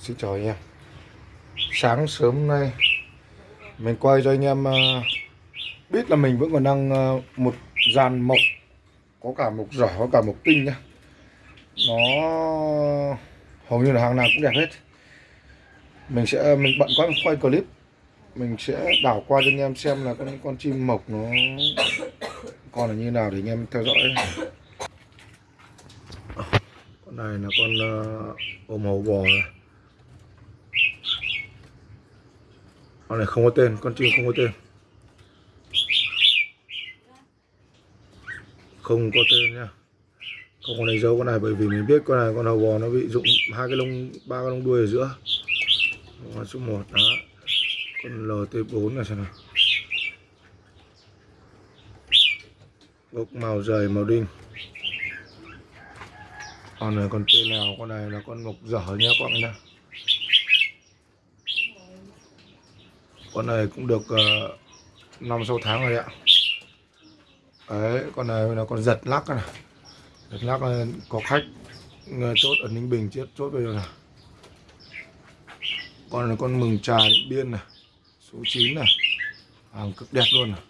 Xin chào anh em. Sáng sớm nay Mình quay cho anh em ờ, Biết là mình vẫn còn đang ờ, Một dàn mộc Có cả mộc giỏ, có cả mộc tinh nhá. Nó Hầu như là hàng nào cũng đẹp hết. Mình sẽ, ờ, mình bận quá mình quay clip. Mình sẽ đảo qua cho anh em xem là con, con chim mộc nó Còn là như nào để anh em theo dõi. Con này là con ờ, uh, ôm hầu bò này. Con này không có tên con chim không có tên. Không có tên nha. Không có đánh dấu con này bởi vì mình biết con này con hầu bò nó bị rụng hai cái lông ba cái lông đuôi ở giữa. Con số một đó. Con LT4 này xem nào. Bốc màu dày màu đinh con này con tên nào? Con này là con mộc dở nhá các bạn nhá. Con này cũng được uh, sáu tháng rồi ạ. Đấy con này là con giật lắc này. Giật lắc này, có khách ờ, chốt ở ninh bình chết chốt bây giờ này. Con này con mừng trà điện biên này số 9 này. Hàng cực đẹp luôn này.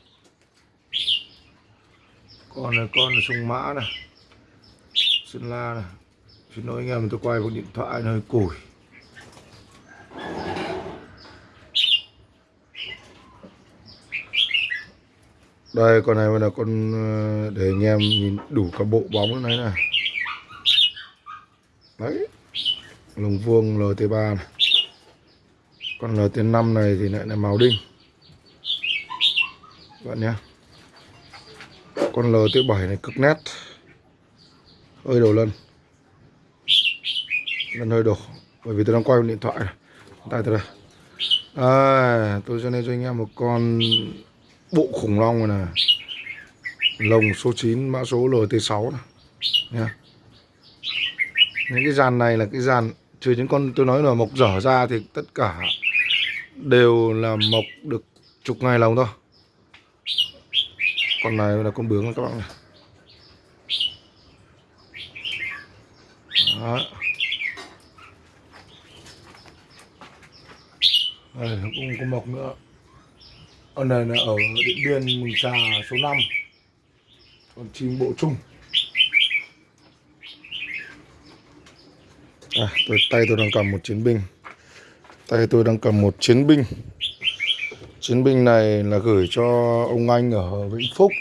Con này con sung mã này sơn la này. Xin lỗi anh em, tôi quay một điện thoại nó hơi củi đây, con này là con ờ, để anh em nhìn đủ cả bộ bóng này này. Đấy. Lồng vuông LT3 này. Con LT5 này thì lại là màu đinh. Các bạn nhé. Con LT7 này cực nét hơi đổ lần lần hơi đổ bởi vì tôi đang quay điện thoại. Này tay tôi đây à, tôi cho nên cho anh em một con bộ khủng long này, này. lồng số 9 mã số LT6 này. Nha. Những cái dàn này là cái dàn trừ những con tôi nói là mộc dở ra thì tất cả đều là mộc được chục ngày lồng thôi. Con này là con bướm các bạn này. Đó. Đây, cũng có mộc nữa. Con này là ở Điện Biên Mừng Trà số 5 Con chim bộ trung. à, tôi, Tay tôi đang cầm một chiến binh. Tay tôi đang cầm một chiến binh. Chiến binh này là gửi cho ông anh ở Vĩnh Phúc.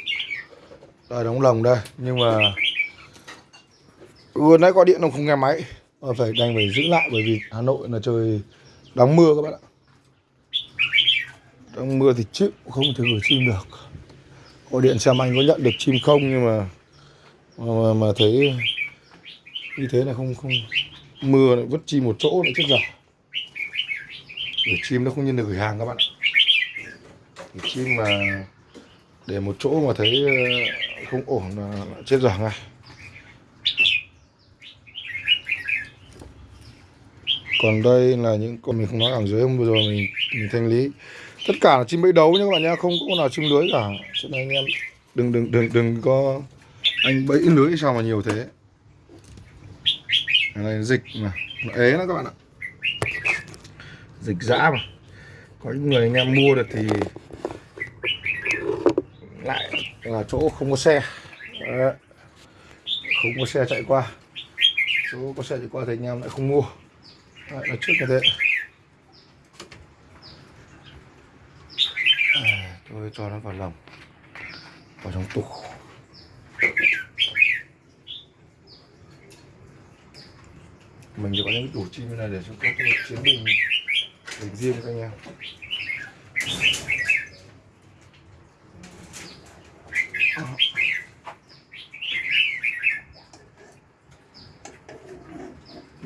Đây đóng lồng đây Nhưng mà Vừa nãy gọi điện ông không nghe máy. Phải đành phải giữ lại bởi vì Hà Nội là trời đóng mưa các bạn ạ. Trong mưa thì chịu không thể gửi chim được. Gọi điện xem anh có nhận được chim không nhưng mà mà, mà thấy như thế là không không mưa lại vứt chim một chỗ lại chết dở gửi chim nó không như được gửi hàng các bạn ạ. Gửi chim mà để một chỗ mà thấy ờ, không ổn là chết dở ngay còn đây là những con mình không nói ở dưới hôm vừa rồi mình, mình thanh lý. Tất cả là chim bẫy đấu nhé các bạn nhá không có con nào chim lưới cả. Cho nên anh em đừng đừng đừng đừng có anh bẫy lưới sao mà nhiều thế. Cái này dịch mà nó ế đó các bạn ạ. Dịch dã mà. Có những người anh em mua được thì lại là chỗ không có xe. Đấy. không có xe chạy qua. Chỗ có xe chạy qua thì anh em lại không mua. Đấy, nó trước như thế tôi cho nó vào lồng vào trong tủ. Mình chỉ có những tủ chim như này để cho các cái chiến bình bình riêng các anh em. Ờ.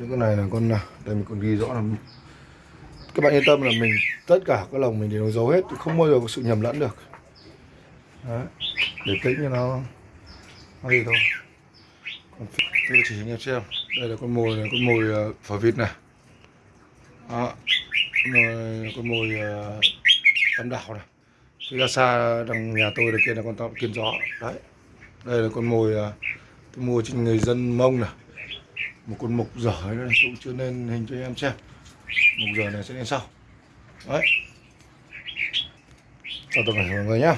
những cái này là con à, đây mình còn ghi rõ là các bạn yên tâm là mình tất cả các lồng mình đều giấu hết không bao giờ có sự nhầm lẫn được. Đấy. để tính cho nó nó gì thôi. Còn tôi chỉ cho xem. Đây là con mồi này con mồi uh, phở vịt này. Đó rồi con mồi uh, tam đảo này. Phía ra xa đằng nhà tôi đây kia là con tàu kiên gió đấy đây là con mồi uh, tôi mua trên người dân mông này một con mục dở nữa này cũng chưa lên hình cho em xem. Mục dở này sẽ lên sau. Đấy. Chào tất cả mọi người nhá.